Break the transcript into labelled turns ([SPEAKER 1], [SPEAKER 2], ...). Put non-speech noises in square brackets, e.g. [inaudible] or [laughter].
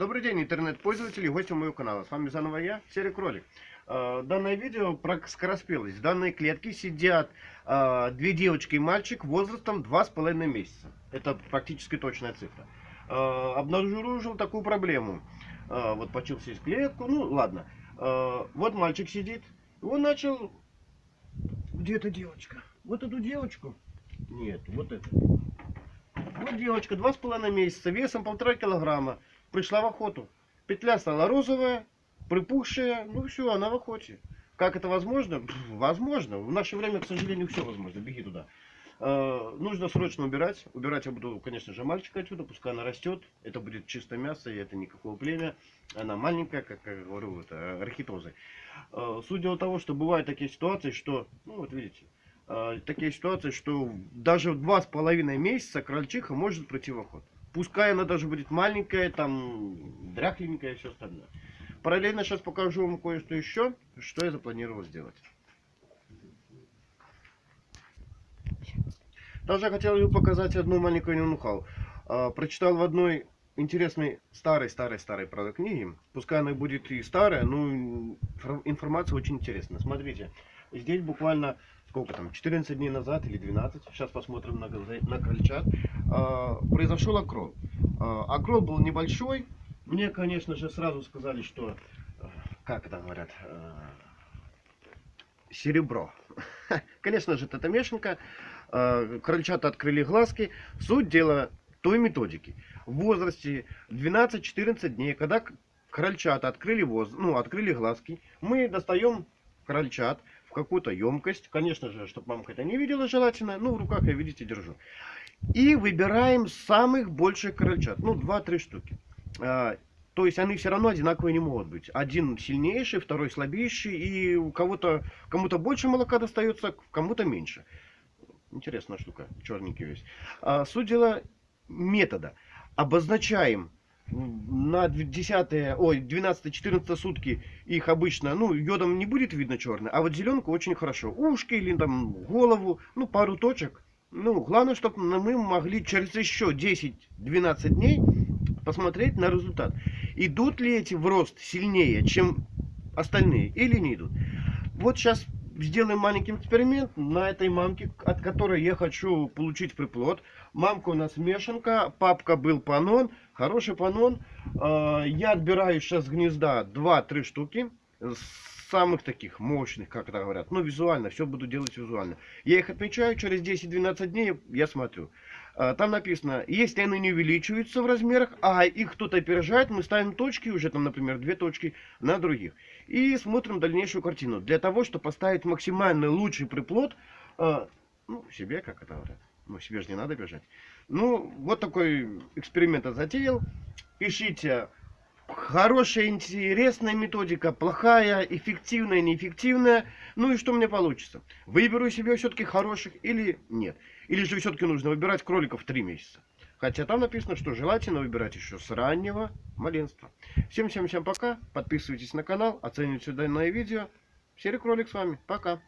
[SPEAKER 1] Добрый день, интернет-пользователи и гости моего канала. С вами заново я, Серый Кролик. Э, Данное видео про скороспелость. В данной клетке сидят э, две девочки и мальчик возрастом 2,5 месяца. Это практически точная цифра. Э, Обнаружил такую проблему. Вот почил сесть клетку, ну ладно. Вот мальчик сидит. Он начал... Где эта девочка? Вот эту девочку? Нет, вот эту. Вот девочка, два с половиной месяца, весом полтора килограмма пришла в охоту. Петля стала розовая, припухшая, ну все, она в охоте. Как это возможно? Возможно. В наше время, к сожалению, все возможно. Беги туда. Э, нужно срочно убирать. Убирать я буду, конечно же, мальчика отсюда, пускай она растет. Это будет чисто мясо, и это никакого племя. Она маленькая, как я говорю, это архитозы. Э, суть дела того, что бывают такие ситуации, что, ну вот видите, э, такие ситуации, что даже в два с половиной месяца крольчиха может пройти в охоту. Пускай она даже будет маленькая, там, дряхленькая и все остальное. Параллельно сейчас покажу вам кое-что еще, что я запланировал сделать. Также я хотел показать одну маленькую нюхал. А, прочитал в одной интересной старой-старой-старой правда книге. Пускай она будет и старая, но информация очень интересная. Смотрите, здесь буквально сколько там, 14 дней назад или 12, сейчас посмотрим на, на крольчат, э, произошел окрол. Э, окрол был небольшой, мне, конечно же, сразу сказали, что, э, как это говорят, э, серебро. [laughs] Конечно же, это мешанка, э, крольчата открыли глазки, суть дела той методики. В возрасте 12-14 дней, когда крольчата открыли, воз... ну, открыли глазки, мы достаем крольчат, в какую-то емкость. Конечно же, чтобы мамка это не видела желательно. Ну, в руках я, видите, держу. И выбираем самых больших крольчат. Ну, 2-3 штуки. А, то есть они все равно одинаковые не могут быть. Один сильнейший, второй слабейший. И у кого-то кому-то больше молока достается, кому-то меньше. Интересная штука. Черненький весь. А, суть дела метода. Обозначаем на 10, ой, 12-14 сутки их обычно, ну, йодом не будет видно черный, а вот зеленку очень хорошо. Ушки или там голову, ну, пару точек. Ну, главное, чтобы мы могли через еще 10-12 дней посмотреть на результат. Идут ли эти в рост сильнее, чем остальные, или не идут. Вот сейчас сделаем маленький эксперимент на этой мамке, от которой я хочу получить приплод. Мамка у нас мешанка, папка был панон, хороший панон. А, я отбираю сейчас гнезда 2-3 штуки, самых таких мощных, как это говорят. Ну, визуально, все буду делать визуально. Я их отмечаю, через 10-12 дней я смотрю. А, там написано, если они не увеличиваются в размерах, а их кто-то опережает, мы ставим точки, уже там, например, две точки на других. И смотрим дальнейшую картину. Для того, чтобы поставить максимально лучший приплод, а, ну, себе, как это говорят. Ну, себе же не надо бежать. Ну, вот такой эксперимент я затеял. Пишите, хорошая, интересная методика, плохая, эффективная, неэффективная. Ну и что мне получится? Выберу себе все-таки хороших или нет? Или же все-таки нужно выбирать кроликов 3 месяца? Хотя там написано, что желательно выбирать еще с раннего маленства. Всем-всем-всем пока. Подписывайтесь на канал, оценивайте данное видео. Серый кролик с вами. Пока.